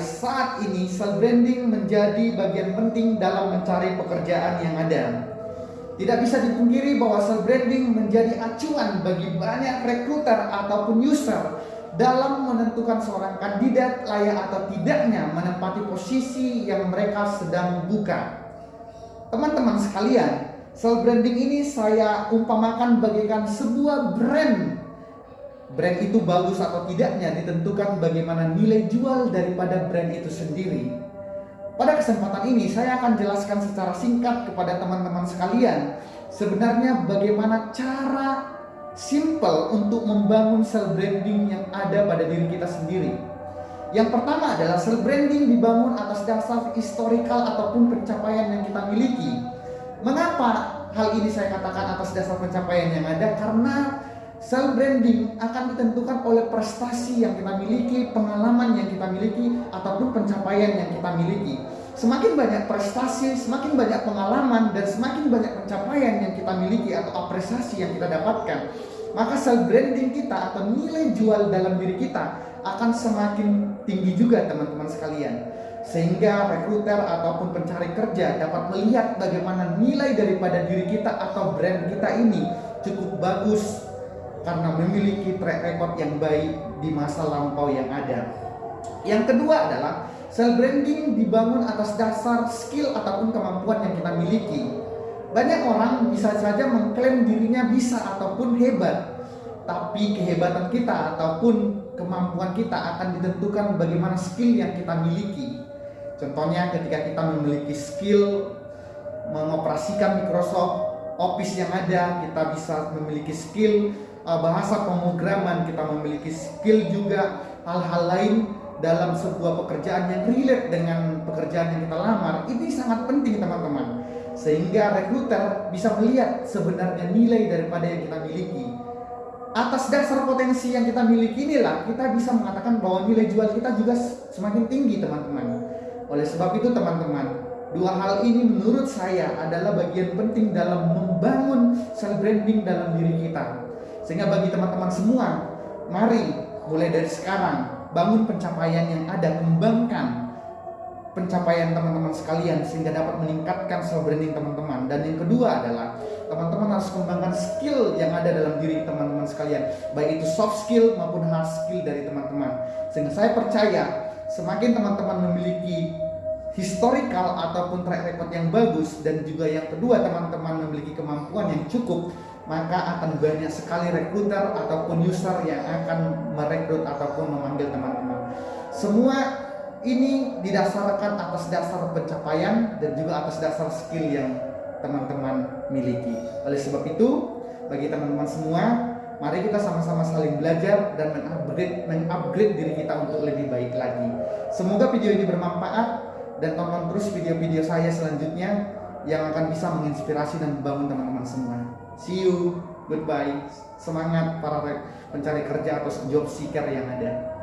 self branding menjadi bagian penting dalam mencari pekerjaan yang ada. Tidak bisa dipungkiri bahwa self branding menjadi acuan bagi banyak rekruter ataupun user dalam menentukan seorang kandidat layak atau tidaknya menempati posisi yang mereka sedang buka. Teman-teman sekalian, self branding ini saya umpamakan bagaikan sebuah brand brand itu bagus atau tidaknya ditentukan bagaimana nilai jual daripada brand itu sendiri. Pada kesempatan ini saya akan jelaskan secara singkat kepada teman-teman sekalian sebenarnya bagaimana cara simple untuk membangun self branding yang ada pada diri kita sendiri. Yang pertama adalah self branding dibangun atas dasar historical ataupun pencapaian yang kita miliki. Mengapa hal ini saya katakan atas dasar pencapaian yang ada? Karena Self branding akan ditentukan oleh prestasi yang kita miliki, pengalaman yang kita miliki, ataupun pencapaian yang kita miliki. Semakin banyak prestasi, semakin banyak pengalaman, dan semakin banyak pencapaian yang kita miliki atau apresiasi yang kita dapatkan, maka self branding kita atau nilai jual dalam diri kita akan semakin tinggi juga teman-teman sekalian. Sehingga rekruter ataupun pencari kerja dapat melihat bagaimana nilai daripada diri kita atau brand kita ini cukup bagus karena memiliki track record yang baik di masa lampau yang ada. Yang kedua adalah self branding dibangun atas dasar skill ataupun kemampuan yang kita miliki. Banyak orang bisa saja mengklaim dirinya bisa ataupun hebat, tapi kehebatan kita ataupun kemampuan kita akan ditentukan bagaimana skill yang kita miliki. Contohnya ketika kita memiliki skill mengoperasikan Microsoft Office yang ada, kita bisa memiliki skill uh, bahasa pemrograman, kita memiliki skill juga hal-hal lain dalam sebuah pekerjaan yang relate dengan pekerjaan yang kita lamar. Ini sangat penting teman-teman. Sehingga rekruter bisa melihat sebenarnya nilai daripada yang kita miliki. Atas dasar potensi yang kita miliki inilah kita bisa mengatakan bahwa nilai jual kita juga semakin tinggi teman-teman. Oleh sebab itu teman-teman, dua hal ini menurut saya adalah bagian penting dalam membangun self branding dalam diri kita. Sehingga bagi teman-teman semua, mari mulai dari sekarang bangun pencapaian yang ada, kembangkan pencapaian teman-teman sekalian sehingga dapat meningkatkan self branding teman-teman. Dan yang kedua adalah teman-teman harus kembangkan skill yang ada dalam diri teman-teman sekalian, baik itu soft skill maupun hard skill dari teman-teman. Sehingga saya percaya semakin teman-teman memiliki historical ataupun track record yang bagus dan juga yang kedua teman-teman memiliki kemampuan yang cukup maka akan banyak sekali rekruter ataupun user yang akan merekrut ataupun memanggil teman-teman. Semua ini didasarkan atas dasar pencapaian dan juga atas dasar skill yang teman-teman miliki. Oleh sebab itu, bagi teman-teman semua, mari kita sama-sama saling belajar dan mengupgrade, mengupgrade diri kita untuk lebih baik lagi. Semoga video ini bermanfaat dan tonton terus video-video saya selanjutnya yang akan bisa menginspirasi dan membangun teman-teman semua. See you. Goodbye. Semangat para pencari kerja atau job seeker yang ada.